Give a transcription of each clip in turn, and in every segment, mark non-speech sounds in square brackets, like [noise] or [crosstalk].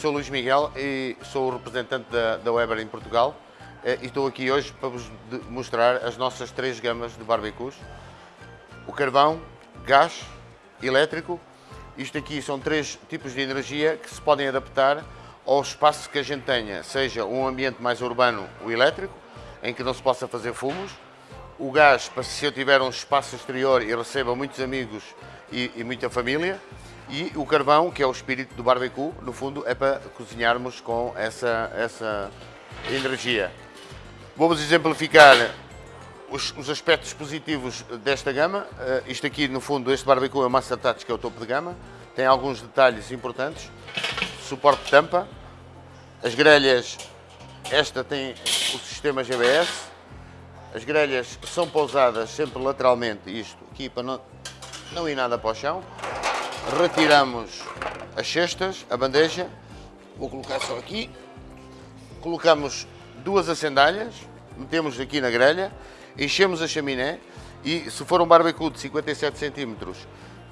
sou Luís Miguel e sou o representante da, da Weber em Portugal eh, e estou aqui hoje para vos mostrar as nossas três gamas de barbecues. O carvão, gás, elétrico. Isto aqui são três tipos de energia que se podem adaptar ao espaço que a gente tenha, seja um ambiente mais urbano, o elétrico, em que não se possa fazer fumos, o gás, para se eu tiver um espaço exterior e receba muitos amigos e, e muita família, e o carvão, que é o espírito do barbecue, no fundo, é para cozinharmos com essa, essa energia. Vamos exemplificar os, os, aspectos positivos desta gama. Uh, isto aqui, no fundo, este barbecue é o Master Touch, que é o topo de gama. Tem alguns detalhes importantes. Suporte de tampa. As grelhas, esta tem o sistema GBS. As grelhas são pousadas sempre lateralmente, isto aqui para não, não ir nada para o chão retiramos as cestas, a bandeja, vou colocar só aqui, colocamos duas acendalhas, metemos aqui na grelha, enchemos a chaminé e se for um barbecue de 57 cm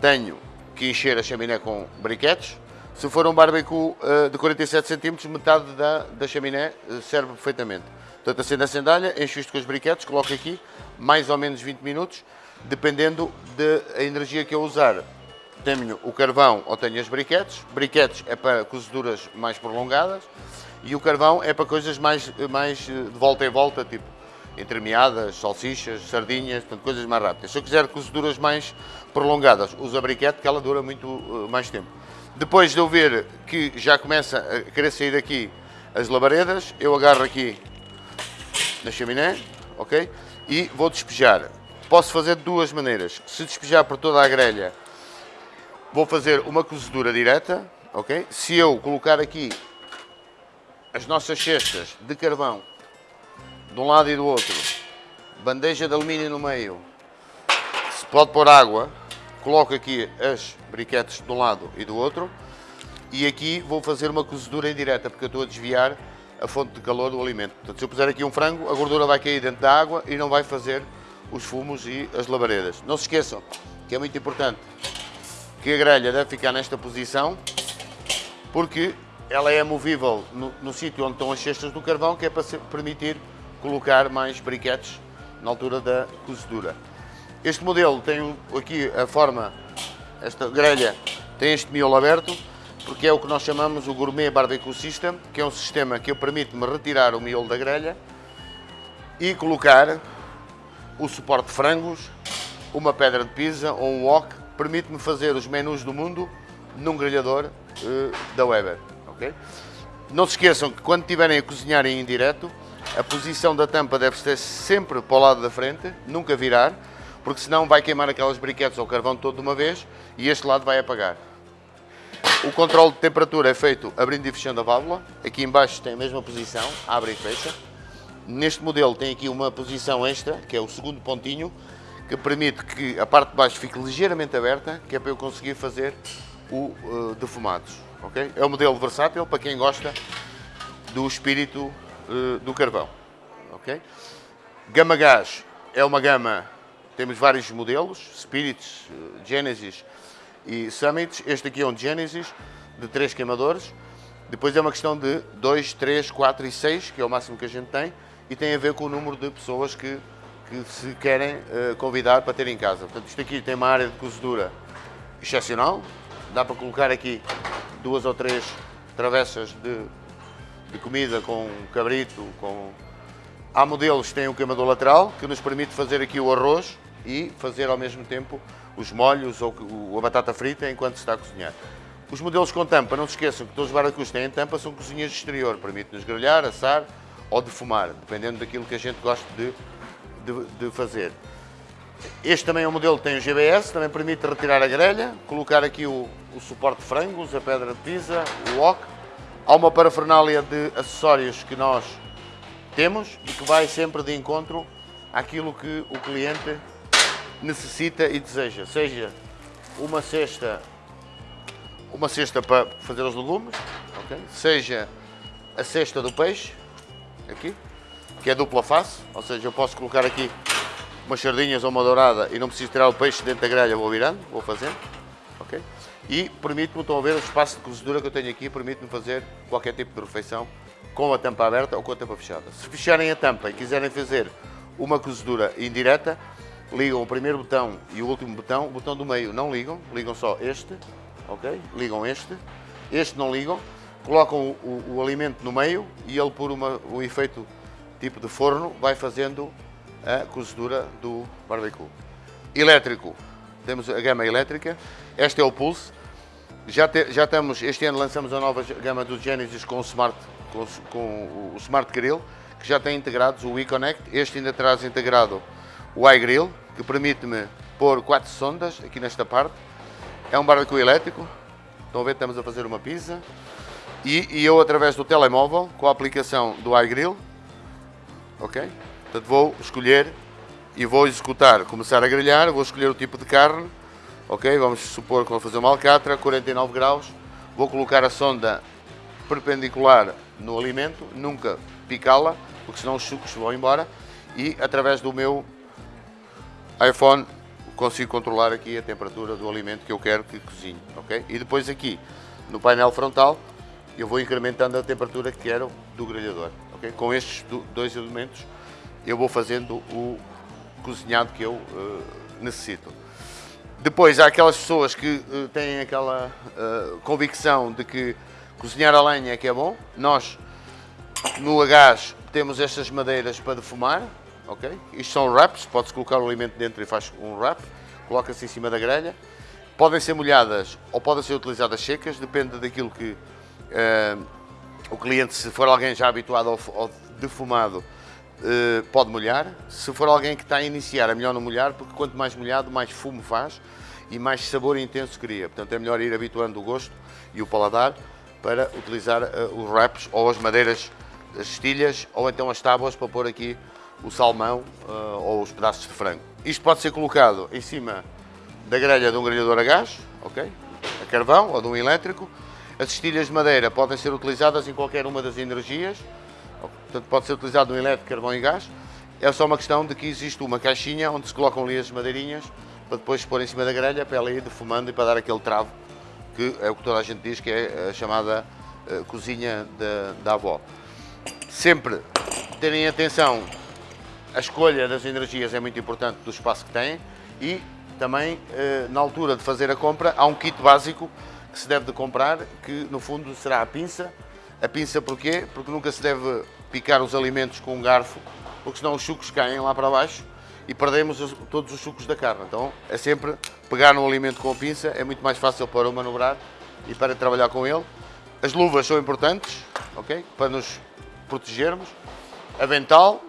tenho que encher a chaminé com briquetes, se for um barbecue uh, de 47 cm metade da, da chaminé uh, serve perfeitamente. Portanto, acendo a sandália, encho isto com os briquetes, coloco aqui mais ou menos 20 minutos, dependendo da energia que eu usar tenho o carvão ou tenho as briquetes. Briquetes é para cozeduras mais prolongadas e o carvão é para coisas mais, mais eh, de volta em volta, tipo entremeadas, salsichas, sardinhas, portanto, coisas mais rápidas. Se eu quiser cozeduras mais prolongadas, uso a briquete que ela dura muito uh, mais tempo. Depois de eu ver que já começa a querer sair daqui as labaredas, eu agarro aqui na chaminé, ok? E vou despejar. Posso fazer de duas maneiras. Se despejar por toda a grelha, Vou fazer uma cozedura direta, ok? Se eu colocar aqui as nossas cestas de carvão de um lado e do outro, bandeja de alumínio no meio, se pode pôr água, coloco aqui as briquetes de um lado e do outro e aqui vou fazer uma cozedura indireta porque eu estou a desviar a fonte de calor do alimento. Portanto, se eu puser aqui um frango, a gordura vai cair dentro da água e não vai fazer os fumos e as labaredas. Não se esqueçam que é muito importante que a grelha deve ficar nesta posição, porque ela é movível no, no sítio onde estão as cestas do carvão, que é para permitir colocar mais briquetes na altura da cozedura. Este modelo tem aqui a forma, esta grelha tem este miolo aberto, porque é o que nós chamamos o Gourmet Barbecue System, que é um sistema que permite-me retirar o miolo da grelha e colocar o suporte de frangos, uma pedra de pizza ou um wok permite-me fazer os menus do mundo num grelhador uh, da Weber. Okay? Não se esqueçam que quando estiverem a cozinhar em indireto, a posição da tampa deve ser sempre para o lado da frente, nunca virar, porque senão vai queimar aquelas briquetes ou carvão todo de uma vez e este lado vai apagar. O controle de temperatura é feito abrindo e fechando a válvula. Aqui embaixo tem a mesma posição, abre e fecha. Neste modelo tem aqui uma posição extra, que é o segundo pontinho, que permite que a parte de baixo fique ligeiramente aberta, que é para eu conseguir fazer o uh, defumados. Okay? É um modelo versátil para quem gosta do espírito uh, do carvão. Okay? Gama Gás é uma gama, temos vários modelos, Spirits, uh, Genesis e Summits. Este aqui é um Genesis de 3 queimadores. Depois é uma questão de 2, 3, 4 e 6, que é o máximo que a gente tem, e tem a ver com o número de pessoas que que se querem uh, convidar para ter em casa. Portanto, isto aqui tem uma área de cozedura excepcional, dá para colocar aqui duas ou três travessas de, de comida com cabrito, com... Há modelos que têm um queimador lateral, que nos permite fazer aqui o arroz e fazer ao mesmo tempo os molhos ou a batata frita enquanto se está a cozinhar. Os modelos com tampa, não se esqueçam que todos os barbecues têm tampa, são cozinhas de exterior, permite-nos grelhar, assar ou defumar, dependendo daquilo que a gente gosta de de, de fazer. Este também é um modelo que tem o GBS, também permite retirar a grelha, colocar aqui o, o suporte de frangos, a pedra de pizza, o wok. Há uma parafernália de acessórios que nós temos e que vai sempre de encontro àquilo que o cliente necessita e deseja. Seja uma cesta, uma cesta para fazer os legumes, okay? seja a cesta do peixe, aqui, que é dupla face, ou seja, eu posso colocar aqui umas sardinhas ou uma dourada e não preciso tirar o peixe dentro da grelha, vou virando, vou fazendo, ok? e permite-me, estão a ver o espaço de cozedura que eu tenho aqui, permite-me fazer qualquer tipo de refeição com a tampa aberta ou com a tampa fechada. Se fecharem a tampa e quiserem fazer uma cozedura indireta, ligam o primeiro botão e o último botão, o botão do meio não ligam, ligam só este, ok? Ligam este, este não ligam, colocam o, o, o alimento no meio e ele por uma, um efeito tipo de forno vai fazendo a cozedura do barbecue. Elétrico, temos a gama elétrica, este é o Pulse, já, te, já estamos, este ano lançamos a nova gama do Genesis com o Smart, com, com o Smart Grill, que já tem integrados o WeConnect, este ainda traz integrado o iGrill, que permite-me pôr quatro sondas aqui nesta parte, é um barbecue elétrico, estão a ver, estamos a fazer uma pizza, e, e eu através do telemóvel, com a aplicação do iGrill, ok? Portanto, vou escolher e vou executar, começar a grelhar, vou escolher o tipo de carne, ok? Vamos supor que vou fazer uma alcatra, 49 graus, vou colocar a sonda perpendicular no alimento, nunca picá-la, porque senão os sucos vão embora, e através do meu iPhone consigo controlar aqui a temperatura do alimento que eu quero que cozinhe, ok? E depois aqui, no painel frontal, eu vou incrementando a temperatura que quero do grelhador, ok? Com estes dois elementos, eu vou fazendo o cozinhado que eu uh, necessito. Depois há aquelas pessoas que uh, têm aquela uh, convicção de que cozinhar a lenha é que é bom. Nós, no gás, temos estas madeiras para defumar, ok? Isto são wraps, pode-se colocar o alimento dentro e faz um wrap, coloca-se em cima da grelha. Podem ser molhadas ou podem ser utilizadas secas, depende daquilo que o cliente, se for alguém já habituado ao, ao defumado, Uh, pode molhar. Se for alguém que está a iniciar, é melhor não molhar, porque quanto mais molhado, mais fumo faz e mais sabor intenso cria. Portanto, é melhor ir habituando o gosto e o paladar para utilizar uh, os wraps ou as madeiras, as estilhas ou então as tábuas para pôr aqui o salmão uh, ou os pedaços de frango. Isto pode ser colocado em cima da grelha de um grelhador a gás, ok? A carvão ou de um elétrico. As estilhas de madeira podem ser utilizadas em qualquer uma das energias Portanto, pode ser utilizado no elétrico, carvão e gás. É só uma questão de que existe uma caixinha onde se colocam ali as madeirinhas para depois pôr em cima da grelha para ela ir defumando e para dar aquele travo que é o que toda a gente diz que é a chamada uh, cozinha da, da avó. Sempre terem atenção, a escolha das energias é muito importante do espaço que têm e também uh, na altura de fazer a compra há um kit básico que se deve de comprar que no fundo será a pinça. A pinça porquê? Porque nunca se deve picar os alimentos com um garfo, porque senão os sucos caem lá para baixo e perdemos todos os sucos da carne. Então é sempre pegar no alimento com a pinça, é muito mais fácil para o manobrar e para trabalhar com ele. As luvas são importantes, ok? Para nos protegermos. Avental,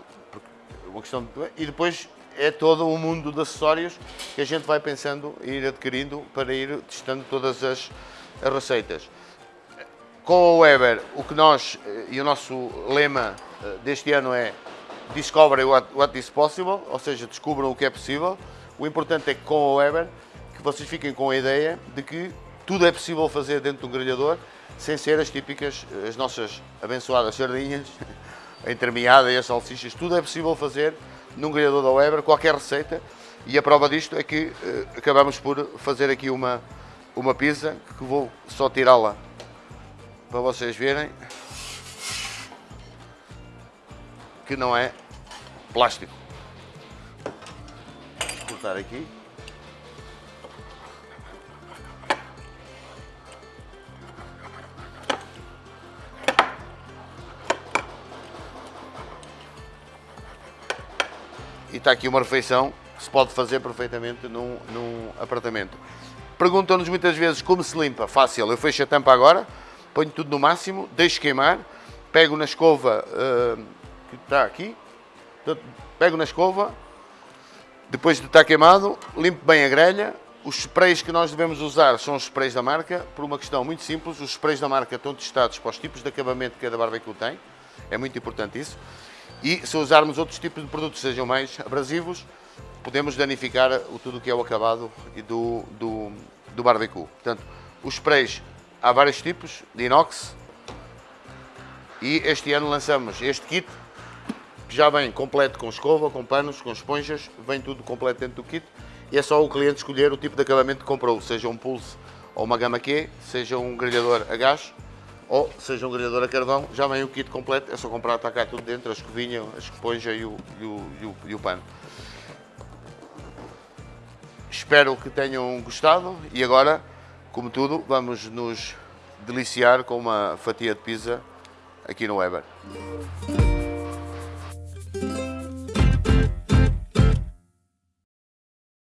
uma questão de... e depois é todo um mundo de acessórios que a gente vai pensando e ir adquirindo para ir testando todas as, as receitas. Com o Weber, o que nós, eh, e o nosso lema eh, deste ano é Discover what, what is possible, ou seja, descubram o que é possível. O importante é que com o Weber, que vocês fiquem com a ideia de que tudo é possível fazer dentro de um grelhador, sem ser as típicas, as nossas abençoadas sardinhas, [laughs] a entremeada e as salsichas, tudo é possível fazer num grelhador da Weber, qualquer receita, e a prova disto é que acabamos por fazer aqui uma, uma pizza, que vou só tirá-la para vocês verem que não é plástico. Vou cortar aqui. E está aqui uma refeição que se pode fazer perfeitamente num, num apartamento. Perguntam-nos muitas vezes como se limpa. Fácil, eu fecho a tampa agora, ponho tudo no máximo, deixo queimar, pego na escova uh, que está aqui, pego na escova, depois de estar queimado, limpo bem a grelha. Os sprays que nós devemos usar são os sprays da marca, por uma questão muito simples, os sprays da marca estão testados para os tipos de acabamento que cada barbecue tem, é muito importante isso. E se usarmos outros tipos de produtos sejam mais abrasivos, podemos danificar o, tudo que é o acabado e do, do, do barbecue. Portanto, os sprays há vários tipos de inox e este ano lançamos este kit que já vem completo com escova, com panos, com esponjas, vem tudo completo dentro do kit e é só o cliente escolher o tipo de acabamento que comprou, seja um pulse ou uma gama Q, seja um grelhador a gás ou seja um grelhador a carvão, já vem o kit completo, é só comprar, está cá tudo dentro, a escovinha, a esponja e o, e o, e o, e o pano. Espero que tenham gostado e agora, como tudo, vamos nos deliciar com uma fatia de pizza aqui no Weber.